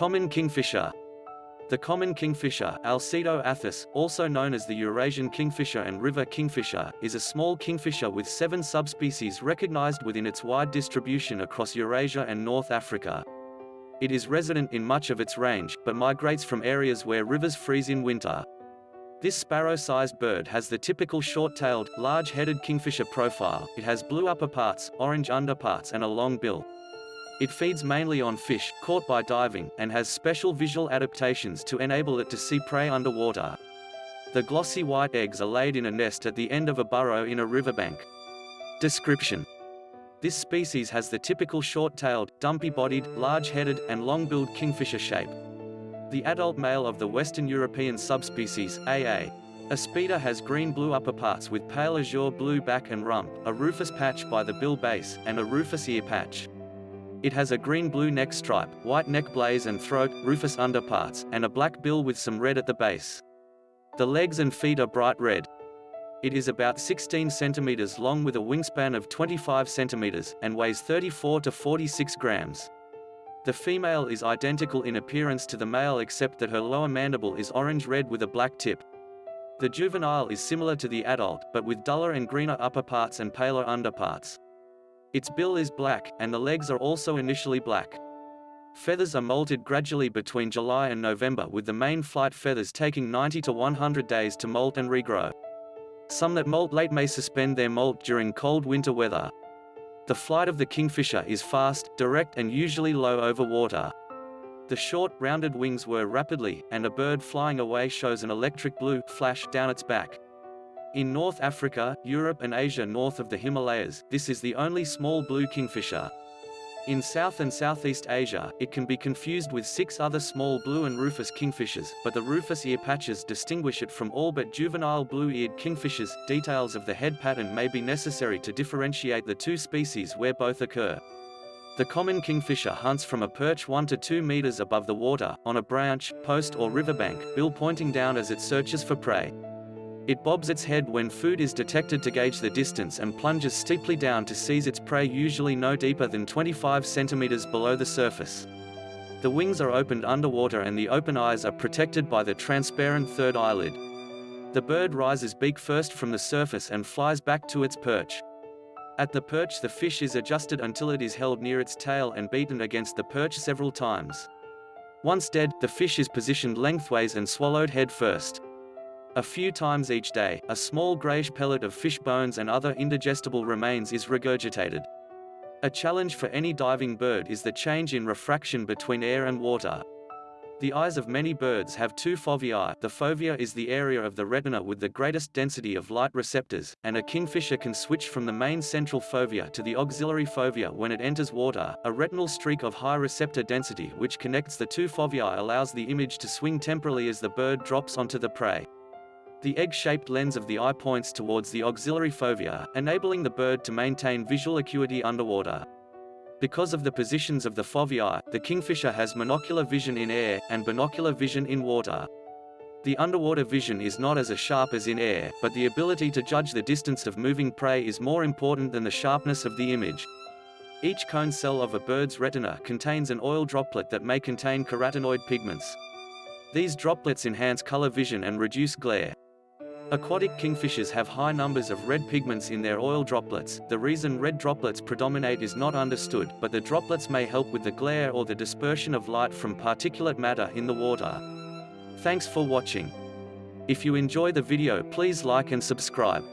Common kingfisher. The common kingfisher, Alcedo athis, also known as the Eurasian kingfisher and river kingfisher, is a small kingfisher with seven subspecies recognized within its wide distribution across Eurasia and North Africa. It is resident in much of its range, but migrates from areas where rivers freeze in winter. This sparrow-sized bird has the typical short-tailed, large-headed kingfisher profile. It has blue upperparts, orange underparts and a long bill. It feeds mainly on fish, caught by diving, and has special visual adaptations to enable it to see prey underwater. The glossy white eggs are laid in a nest at the end of a burrow in a riverbank. Description This species has the typical short-tailed, dumpy-bodied, large-headed, and long-billed kingfisher shape. The adult male of the Western European subspecies, AA. a ispida has green-blue upperparts with pale azure blue back and rump, a rufous patch by the bill base, and a rufous ear patch. It has a green-blue neck stripe, white neck blaze and throat, rufous underparts, and a black bill with some red at the base. The legs and feet are bright red. It is about 16 centimeters long with a wingspan of 25 centimeters, and weighs 34 to 46 grams. The female is identical in appearance to the male except that her lower mandible is orange-red with a black tip. The juvenile is similar to the adult, but with duller and greener upperparts and paler underparts. Its bill is black, and the legs are also initially black. Feathers are molted gradually between July and November with the main flight feathers taking 90 to 100 days to molt and regrow. Some that molt late may suspend their molt during cold winter weather. The flight of the kingfisher is fast, direct and usually low over water. The short, rounded wings whir rapidly, and a bird flying away shows an electric blue flash down its back. In North Africa, Europe and Asia north of the Himalayas, this is the only small blue kingfisher. In South and Southeast Asia, it can be confused with six other small blue and rufous kingfishers, but the rufous ear patches distinguish it from all but juvenile blue-eared kingfishers. Details of the head pattern may be necessary to differentiate the two species where both occur. The common kingfisher hunts from a perch 1 to 2 meters above the water, on a branch, post or riverbank, bill pointing down as it searches for prey. It bobs its head when food is detected to gauge the distance and plunges steeply down to seize its prey usually no deeper than 25 centimeters below the surface. The wings are opened underwater and the open eyes are protected by the transparent third eyelid. The bird rises beak first from the surface and flies back to its perch. At the perch the fish is adjusted until it is held near its tail and beaten against the perch several times. Once dead, the fish is positioned lengthways and swallowed head first. A few times each day, a small grayish pellet of fish bones and other indigestible remains is regurgitated. A challenge for any diving bird is the change in refraction between air and water. The eyes of many birds have two foveae. The fovea is the area of the retina with the greatest density of light receptors, and a kingfisher can switch from the main central fovea to the auxiliary fovea when it enters water. A retinal streak of high receptor density which connects the two foveae allows the image to swing temporally as the bird drops onto the prey. The egg-shaped lens of the eye points towards the auxiliary fovea, enabling the bird to maintain visual acuity underwater. Because of the positions of the foveae, the kingfisher has monocular vision in air, and binocular vision in water. The underwater vision is not as sharp as in air, but the ability to judge the distance of moving prey is more important than the sharpness of the image. Each cone cell of a bird's retina contains an oil droplet that may contain carotenoid pigments. These droplets enhance color vision and reduce glare. Aquatic kingfishers have high numbers of red pigments in their oil droplets. The reason red droplets predominate is not understood, but the droplets may help with the glare or the dispersion of light from particulate matter in the water. Thanks for watching. If you enjoy the video please like and subscribe.